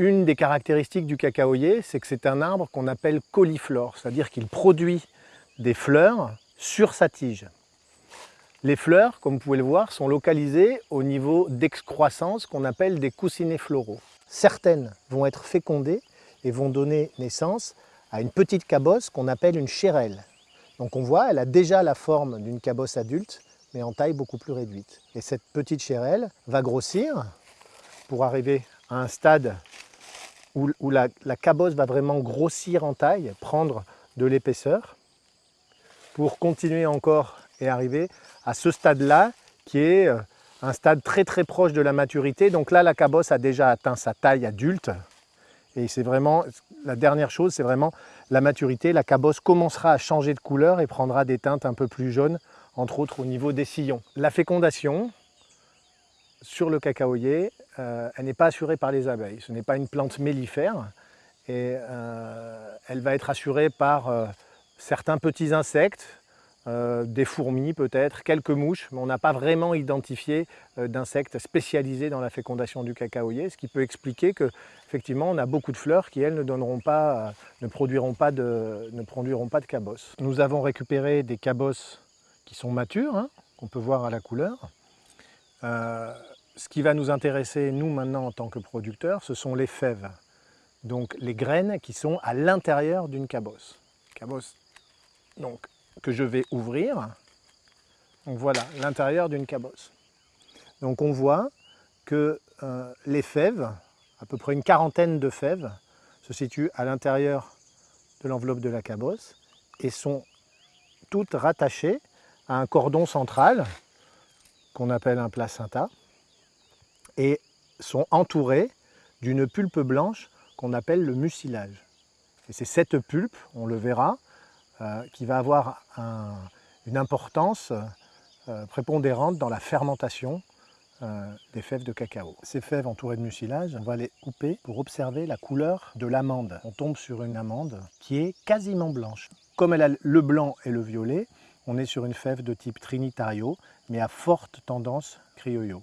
Une des caractéristiques du cacaoyer, c'est que c'est un arbre qu'on appelle cauliflore, c'est-à-dire qu'il produit des fleurs sur sa tige. Les fleurs, comme vous pouvez le voir, sont localisées au niveau d'excroissance qu'on appelle des coussinets floraux. Certaines vont être fécondées et vont donner naissance à une petite cabosse qu'on appelle une chérelle. Donc on voit, elle a déjà la forme d'une cabosse adulte, mais en taille beaucoup plus réduite. Et cette petite chérelle va grossir pour arriver à un stade où, la, la cabosse va vraiment grossir en taille, prendre de l'épaisseur, pour continuer encore et arriver à ce stade-là, qui est euh, un stade très très proche de la maturité. Donc là, la cabosse a déjà atteint sa taille adulte. Et c'est vraiment, la dernière chose, c'est vraiment la maturité. La cabosse commencera à changer de couleur et prendra des teintes un peu plus jaunes, entre autres au niveau des sillons. La fécondation, sur le cacaoyer, euh, elle n'est pas assurée par les abeilles. Ce n'est pas une plante mellifère et euh, elle va être assurée par certains petits insectes, euh, des fourmis peut-être, quelques mouches, mais on n'a pas vraiment identifié euh, d'insectes spécialisés dans la fécondation du cacaoyer, ce qui peut expliquer qu'effectivement on a beaucoup de fleurs qui elles ne, donneront pas, euh, ne, produiront pas de, ne produiront pas de cabosses. Nous avons récupéré des cabosses qui sont matures, hein, qu'on peut voir à la couleur. Ce qui va nous intéresser, nous maintenant en tant que producteurs, ce sont les fèves, donc les graines qui sont à l'intérieur d'une cabosse. Cabosse donc que je vais ouvrir. Donc voilà, l'intérieur d'une cabosse. Donc on voit que euh, les fèves, à peu près une quarantaine de fèves, se situent à l'intérieur de l'enveloppe de la cabosse et sont toutes rattachées à un cordon central qu'on appelle un placenta et sont entourées d'une pulpe blanche qu'on appelle le mucilage. Et c'est cette pulpe, on le verra, euh, qui va avoir une importance euh, prépondérante dans la fermentation euh, des fèves de cacao. Ces fèves entourées de mucilage, on va les couper pour observer la couleur de l'amande. On tombe sur une amande qui est quasiment blanche. Comme elle a le blanc et le violet, on est sur une fève de type Trinitario, mais à forte tendance criollo.